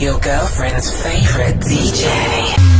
your girlfriend's favorite DJ.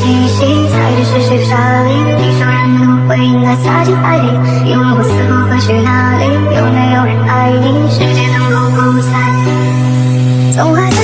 气息踩着湿湿的沙粒，你说人们都会应该撒进海里，你问我死后会去哪里？有没有人爱你？世界能够不再，总还在。